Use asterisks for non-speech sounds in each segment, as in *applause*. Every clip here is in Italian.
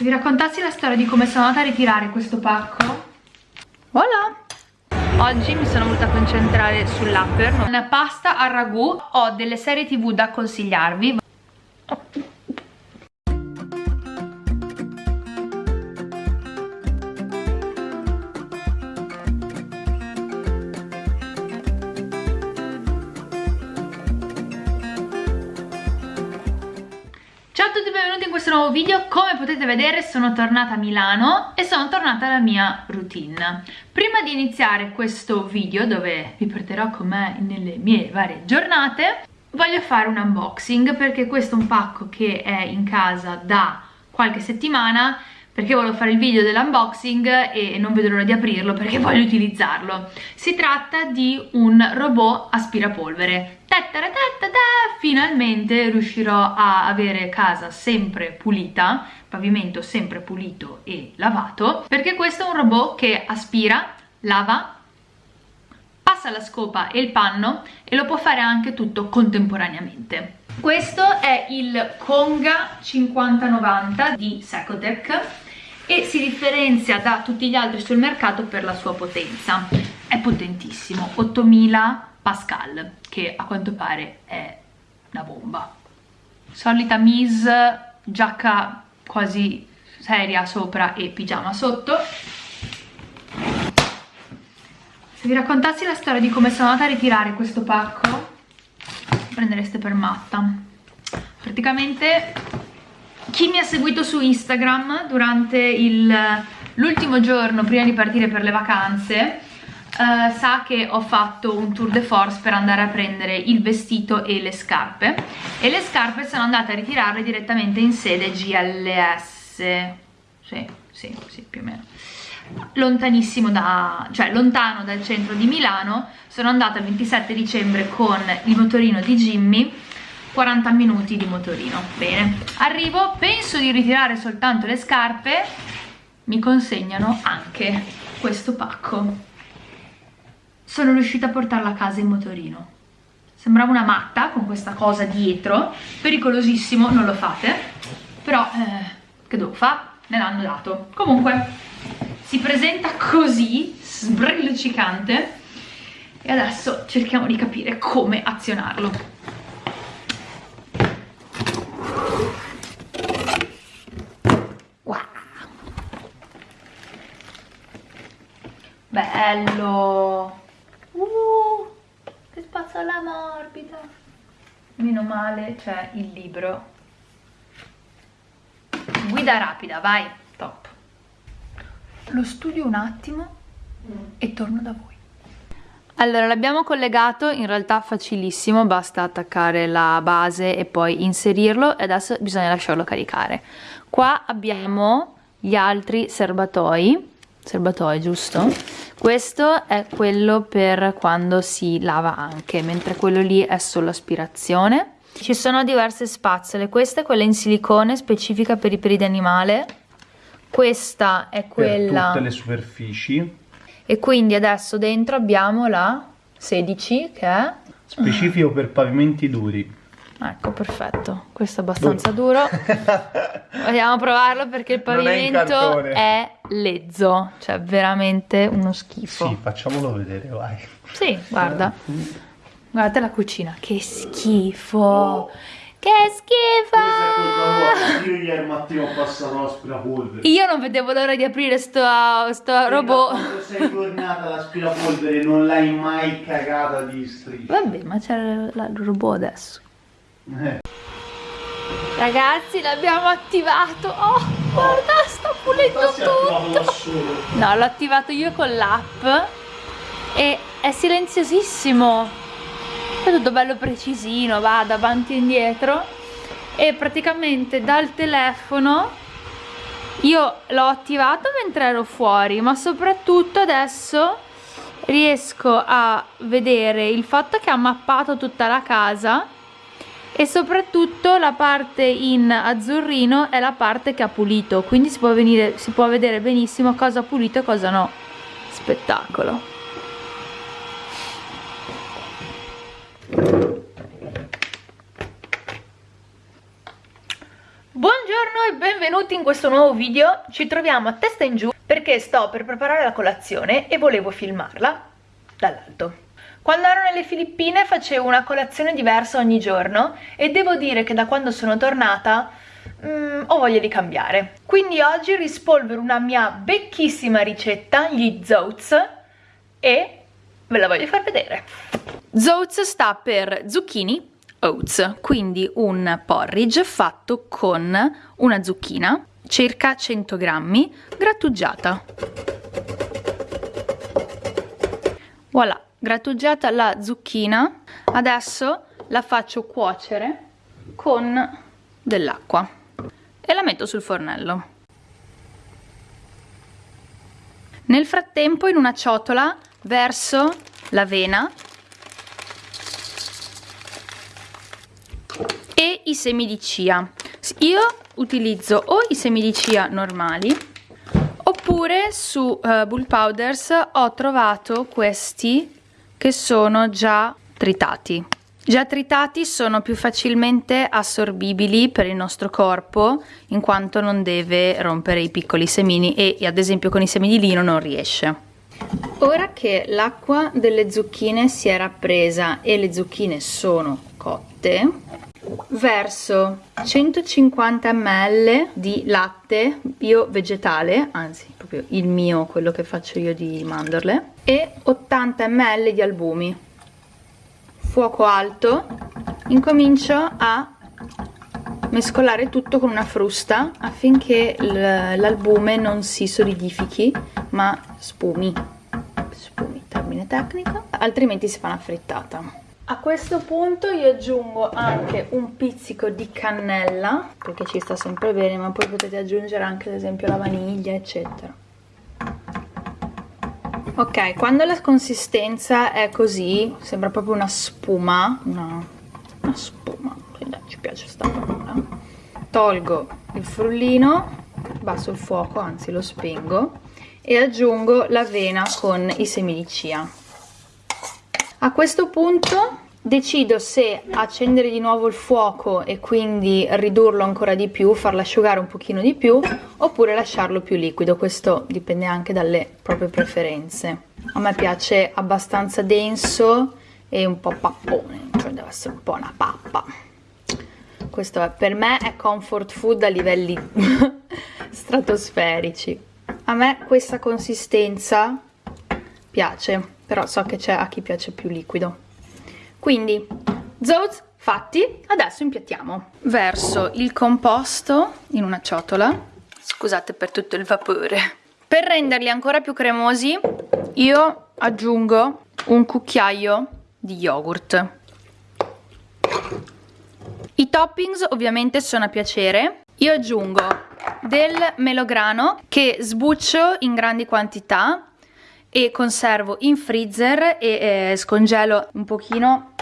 Se vi raccontassi la storia di come sono andata a ritirare questo pacco? Voilà! Oggi mi sono voluta concentrare sull'upper. Una pasta al ragù. Ho delle serie tv da consigliarvi questo nuovo video, come potete vedere sono tornata a Milano e sono tornata alla mia routine. Prima di iniziare questo video dove vi porterò con me nelle mie varie giornate, voglio fare un unboxing perché questo è un pacco che è in casa da qualche settimana perché volevo fare il video dell'unboxing e non vedo l'ora di aprirlo perché *laughs* voglio utilizzarlo. Si tratta di un robot aspirapolvere. Finalmente riuscirò a avere casa sempre pulita, pavimento sempre pulito e lavato, perché questo è un robot che aspira, lava, passa la scopa e il panno e lo può fare anche tutto contemporaneamente. Questo è il Conga 5090 di Secotec e si differenzia da tutti gli altri sul mercato per la sua potenza. È potentissimo, 8000 Pascal, che a quanto pare è una bomba. Solita Miss, giacca quasi seria sopra e pigiama sotto. Se vi raccontassi la storia di come sono andata a ritirare questo pacco, prendereste per matta. Praticamente chi mi ha seguito su Instagram durante l'ultimo giorno prima di partire per le vacanze Uh, sa che ho fatto un tour de force per andare a prendere il vestito e le scarpe. E le scarpe sono andate a ritirarle direttamente in sede GLS sì, sì, sì, più o meno. Lontanissimo da, cioè lontano dal centro di Milano sono andata il 27 dicembre con il motorino di Jimmy 40 minuti di motorino. Bene, arrivo, penso di ritirare soltanto le scarpe. Mi consegnano anche questo pacco. Sono riuscita a portarla a casa in motorino. Sembrava una matta con questa cosa dietro. Pericolosissimo, non lo fate. Però eh, che devo fare? me l'hanno dato. Comunque si presenta così sbrilluccicante e adesso cerchiamo di capire come azionarlo bello. Spazzola morbida. Meno male c'è il libro. Guida rapida vai. Top. Lo studio un attimo e torno da voi. Allora l'abbiamo collegato in realtà facilissimo basta attaccare la base e poi inserirlo e adesso bisogna lasciarlo caricare. Qua abbiamo gli altri serbatoi serbatoi giusto? questo è quello per quando si lava anche mentre quello lì è solo aspirazione. Ci sono diverse spazzole. Questa è quella in silicone specifica per i peli di animale. Questa è quella per tutte le superfici. E quindi adesso dentro abbiamo la 16 che è specifico per pavimenti duri Ecco, perfetto. Questo è abbastanza duro. *laughs* Vogliamo provarlo perché il pavimento è, è, lezzo, cioè veramente uno schifo. Sì, facciamolo vedere, vai. Sì, guarda. Guardate la cucina, che schifo. Oh. Che schifo! Io ieri mattina ho passato l'aspirapolvere. Io non vedevo l'ora di aprire sto, sto robot. Quando sei tornata l'aspirapolvere non l'hai mai cagata di striscia. Vabbè, ma c'è il robot adesso. Eh. Ragazzi l'abbiamo attivato. Oh guarda sta pulendo tutto. No l'ho attivato io con l'app E è silenziosissimo. È tutto bello precisino Va davanti e indietro. E praticamente dal telefono Io l'ho attivato mentre ero fuori Ma soprattutto adesso Riesco a vedere il fatto che ha mappato tutta la casa e soprattutto la parte in azzurrino è la parte che ha pulito quindi si può, venire, si può vedere benissimo cosa ha pulito e cosa no. Spettacolo. Buongiorno e benvenuti in questo nuovo video. Ci troviamo a testa in giù perché sto per preparare la colazione e volevo filmarla dall'alto Quando ero nelle Filippine facevo una colazione diversa ogni giorno e devo dire che da quando sono tornata mm, ho voglia di cambiare. Quindi oggi rispolvero una mia becchissima ricetta, gli zoats e ve la voglio far vedere. Zoats sta per zucchini oats, quindi un porridge fatto con una zucchina, circa 100 grammi, grattugiata. Voilà, grattugiata la zucchina, adesso la faccio cuocere con dell'acqua e la metto sul fornello. Nel frattempo in una ciotola verso l'avena e i semi di chia io utilizzo o i semi di chia normali oppure su uh, Bull Powders ho trovato questi che sono già tritati Già tritati sono più facilmente assorbibili per il nostro corpo in quanto non deve rompere i piccoli semini e ad esempio con i semi di lino non riesce. Ora che l'acqua delle zucchine si è rappresa e le zucchine sono cotte, verso 150 ml di latte bio vegetale, anzi proprio il mio, quello che faccio io di mandorle, e 80 ml di albumi. Fuoco alto, incomincio a mescolare tutto con una frusta affinché l'albume non si solidifichi ma spumi. Spumi, termine tecnico. Altrimenti si fa una frittata a questo punto io aggiungo anche un pizzico di cannella, perché ci sta sempre bene, ma poi potete aggiungere anche ad esempio la vaniglia, eccetera. Ok, quando la consistenza è così, sembra proprio una spuma, una, una spuma, ci piace sta parola, tolgo il frullino, basso il fuoco, anzi lo spengo, e aggiungo l'avena con i semi di chia. A questo punto decido se accendere di nuovo il fuoco e quindi ridurlo ancora di più, farlo asciugare un pochino di più oppure lasciarlo più liquido, questo dipende anche dalle proprie preferenze. A me piace abbastanza denso e un po' pappone, cioè deve essere un po' una pappa. Questo è, per me è comfort food a livelli *laughs* stratosferici. A me questa consistenza piace però so che c'è a chi piace più liquido quindi zoz fatti adesso impiattiamo. Verso il composto in una ciotola. Scusate per tutto il vapore. Per renderli ancora più cremosi io aggiungo un cucchiaio di yogurt. I toppings ovviamente sono a piacere. Io aggiungo del melograno che sbuccio in grandi quantità e conservo in freezer e eh, scongelo un pochino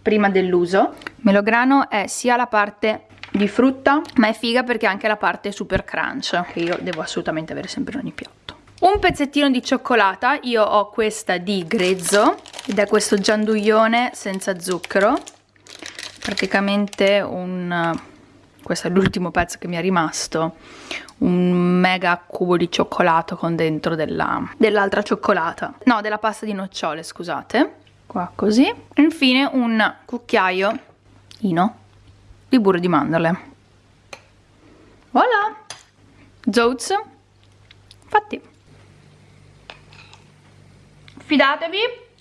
prima dell'uso. Melograno è sia la parte di frutta ma è figa perché anche la parte super crunch che io devo assolutamente avere sempre in ogni piatto. Un pezzettino di cioccolata, io ho questa di grezzo ed è questo gianduione senza zucchero, praticamente un questo è l'ultimo pezzo che mi è rimasto. Un mega cubo di cioccolato con dentro dell'altra dell cioccolata. No della pasta di nocciole scusate. Qua così. Infine un cucchiaio ino di burro di mandorle. Voilà! Zoats fatti. Fidatevi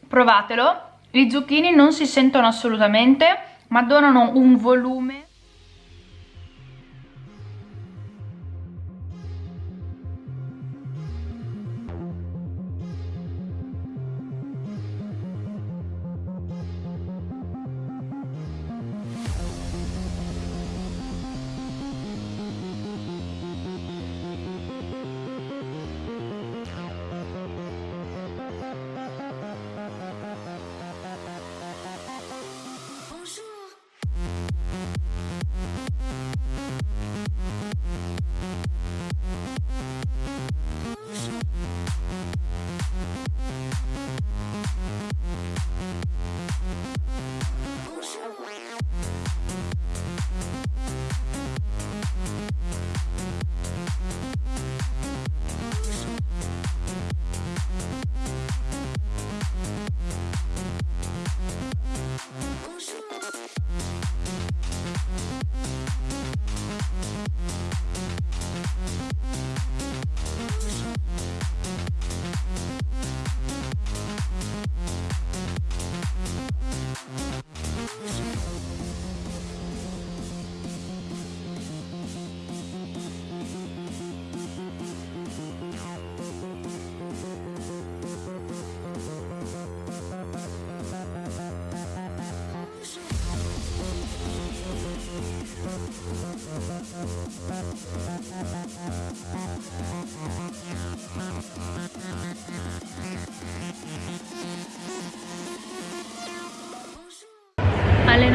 provatelo. I zucchini non si sentono assolutamente ma donano un volume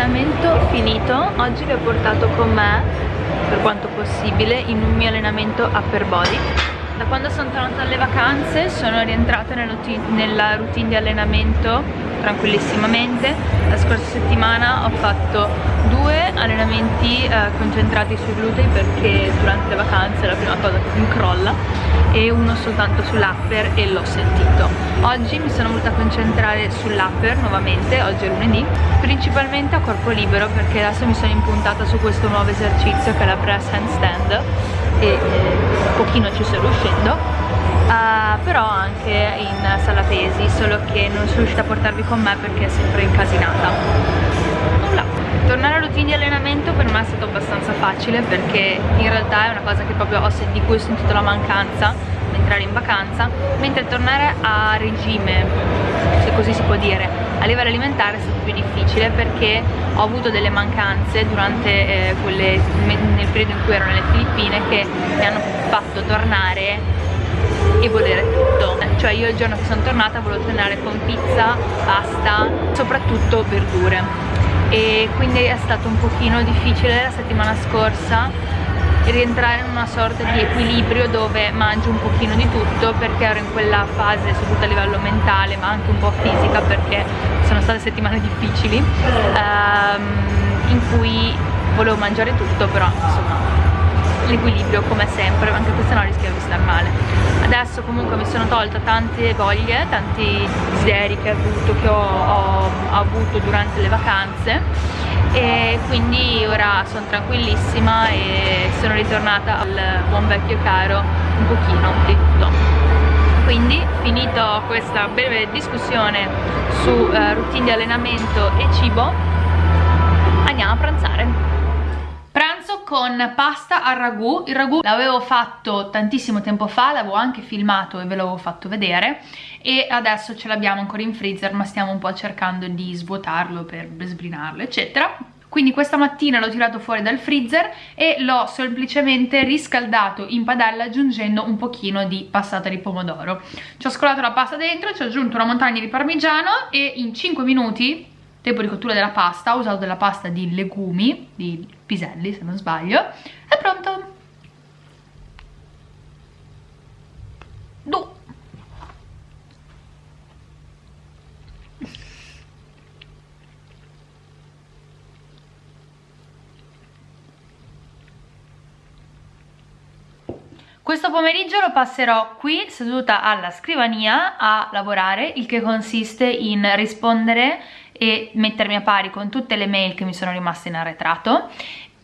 Allenamento finito, oggi vi ho portato con me, per quanto possibile, in un mio allenamento upper body. Da quando sono tornata dalle vacanze sono rientrata nella routine di allenamento tranquillissimamente. La scorsa settimana ho fatto due allenamenti eh, concentrati sui glutei perché durante le vacanze è la prima cosa che mi crolla e uno soltanto sull'upper e l'ho sentito. Oggi mi sono voluta concentrare sull'upper nuovamente, oggi è lunedì principalmente a corpo libero perché adesso mi sono impuntata su questo nuovo esercizio che è la press handstand e eh, pochino ci sto riuscendo uh, però anche in sala pesi solo che non sono riuscita a portarvi con me perché è sempre incasinata. Nulla. Tornare alla routine di allenamento per me è stato abbastanza facile perché in realtà è una cosa che proprio ho, di cui ho sentito la mancanza mentre ero in vacanza mentre tornare a regime se così si può dire a livello alimentare è stato più difficile perché ho avuto delle mancanze durante eh, quelle, nel periodo in cui ero nelle Filippine che mi hanno fatto tornare e volere tutto. Cioè io il giorno che sono tornata volevo tornare con pizza, pasta, soprattutto verdure. E quindi è stato un pochino difficile la settimana scorsa rientrare in una sorta di equilibrio dove mangio un pochino di tutto perché ero in quella fase soprattutto a livello mentale ma anche un po' fisica perché sono state settimane difficili ehm, in cui volevo mangiare tutto però insomma l'equilibrio come sempre anche questo no rischiava di star male. Adesso comunque mi sono tolta tante voglie tanti desideri che ho avuto, che ho, ho, ho avuto durante le vacanze. E quindi ora sono tranquillissima e sono ritornata al buon vecchio caro un pochino di tutto. Quindi finito questa breve discussione su uh, routine di allenamento e cibo andiamo a pranzare con pasta al ragù. Il ragù l'avevo fatto tantissimo tempo fa l'avevo anche filmato e ve l'avevo fatto vedere. E adesso ce l'abbiamo ancora in freezer ma stiamo un po' cercando di svuotarlo per sbrinarlo eccetera. Quindi questa mattina l'ho tirato fuori dal freezer e l'ho semplicemente riscaldato in padella aggiungendo un pochino di passata di pomodoro. Ci ho scolato la pasta dentro, ci ho aggiunto una montagna di parmigiano e in 5 minuti tempo di cottura della pasta ho usato della pasta di legumi di piselli se non sbaglio è pronto Du. Questo pomeriggio lo passerò qui seduta alla scrivania a lavorare, il che consiste in rispondere e mettermi a pari con tutte le mail che mi sono rimaste in arretrato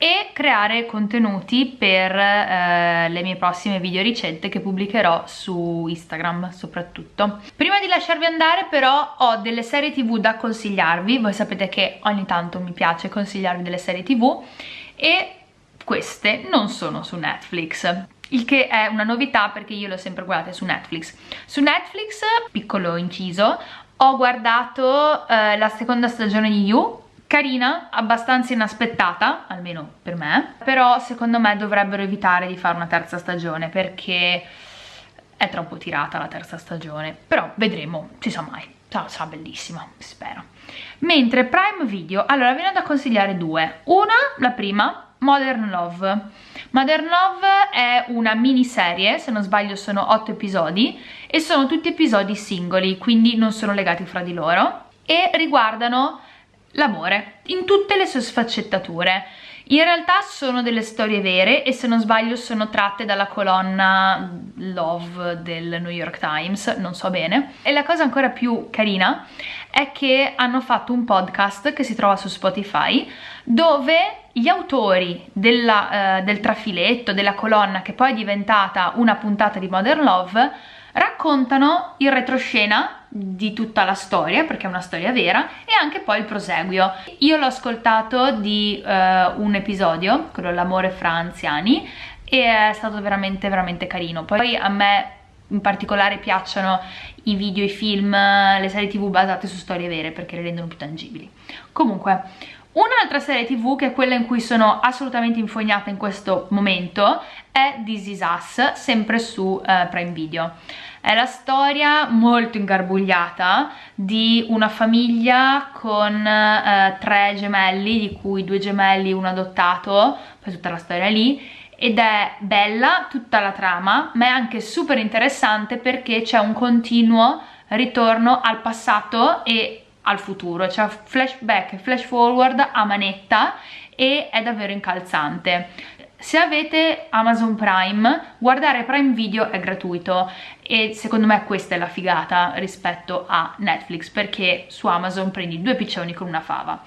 e creare contenuti per eh, le mie prossime video ricette che pubblicherò su Instagram soprattutto. Prima di lasciarvi andare però ho delle serie tv da consigliarvi, voi sapete che ogni tanto mi piace consigliarvi delle serie tv e queste non sono su Netflix il che è una novità perché io le ho sempre guardate su Netflix. Su Netflix, piccolo inciso, ho guardato eh, la seconda stagione di You. Carina, abbastanza inaspettata, almeno per me, però secondo me dovrebbero evitare di fare una terza stagione perché è troppo tirata la terza stagione, però vedremo, si sa mai, sarà, sarà bellissima, spero. Mentre Prime Video, allora vi ne ho da consigliare due, una, la prima, Modern Love. Modern Love è una miniserie, se non sbaglio sono 8 episodi e sono tutti episodi singoli, quindi non sono legati fra di loro e riguardano l'amore in tutte le sue sfaccettature. In realtà sono delle storie vere e se non sbaglio sono tratte dalla colonna Love del New York Times, non so bene. E la cosa ancora più carina è che hanno fatto un podcast che si trova su Spotify dove gli autori della, uh, del trafiletto, della colonna che poi è diventata una puntata di Modern Love raccontano il retroscena di tutta la storia perché è una storia vera e anche poi il proseguio. Io l'ho ascoltato di uh, un episodio quello l'amore fra anziani e è stato veramente veramente carino. Poi a me in particolare piacciono i video, i film, le serie tv basate su storie vere perché le rendono più tangibili. Comunque Un'altra serie tv, che è quella in cui sono assolutamente infognata in questo momento, è This Is Us, sempre su uh, Prime Video. È la storia molto ingarbugliata di una famiglia con uh, tre gemelli, di cui due gemelli, uno adottato, poi tutta la storia lì, ed è bella tutta la trama, ma è anche super interessante perché c'è un continuo ritorno al passato e al futuro, cioè flashback e flash forward a manetta e è davvero incalzante. Se avete Amazon Prime, guardare Prime Video è gratuito e secondo me questa è la figata rispetto a Netflix perché su Amazon prendi due piccioni con una fava.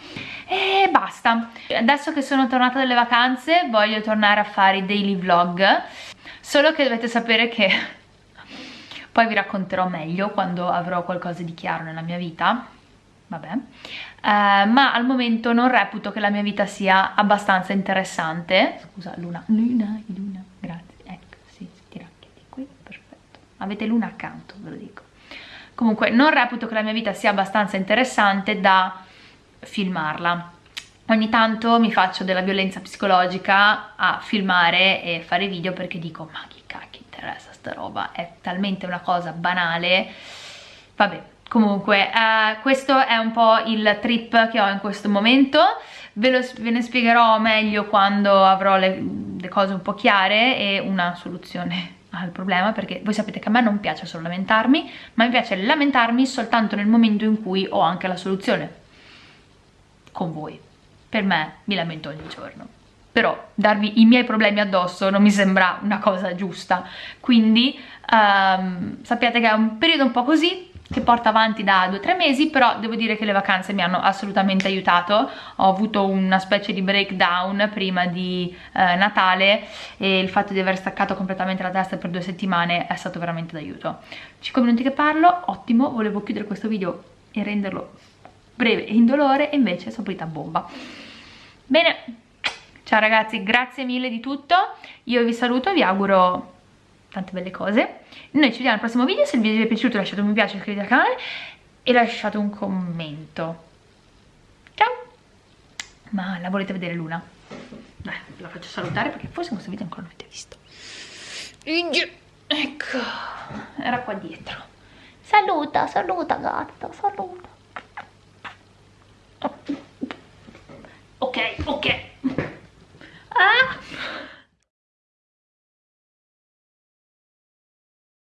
E basta. Adesso che sono tornata dalle vacanze voglio tornare a fare i daily vlog, solo che dovete sapere che *laughs* poi vi racconterò meglio quando avrò qualcosa di chiaro nella mia vita vabbè, uh, ma al momento non reputo che la mia vita sia abbastanza interessante. Scusa, Luna, Luna, Luna, grazie, ecco, sì, ti racchiati qui, perfetto. Avete Luna accanto, ve lo dico. Comunque, non reputo che la mia vita sia abbastanza interessante da filmarla. Ogni tanto mi faccio della violenza psicologica a filmare e fare video perché dico, ma chi cacchio interessa sta roba, è talmente una cosa banale, vabbè, Comunque, eh, questo è un po' il trip che ho in questo momento, ve, lo, ve ne spiegherò meglio quando avrò le, le cose un po' chiare e una soluzione *laughs* al problema perché voi sapete che a me non piace solo lamentarmi ma mi piace lamentarmi soltanto nel momento in cui ho anche la soluzione con voi. Per me mi lamento ogni giorno. Però darvi i miei problemi addosso non mi sembra una cosa giusta. Quindi um, sappiate che è un periodo un po' così che porta avanti da 2-3 mesi però devo dire che le vacanze mi hanno assolutamente aiutato. Ho avuto una specie di breakdown prima di eh, Natale e il fatto di aver staccato completamente la testa per due settimane è stato veramente d'aiuto. 5 minuti che parlo, ottimo, volevo chiudere questo video e renderlo breve e indolore e invece sono partita a bomba. Bene, ciao ragazzi, grazie mille di tutto. Io vi saluto e vi auguro tante belle cose. Noi ci vediamo al prossimo video, se il video vi è piaciuto lasciate un mi piace, iscrivetevi al canale e lasciate un commento. Ciao! Ma la volete vedere Luna? Beh, la faccio salutare perché forse in questo video ancora non l'avete visto. Ecco, era qua dietro. Saluta, saluta gatta, saluta. Ok, ok.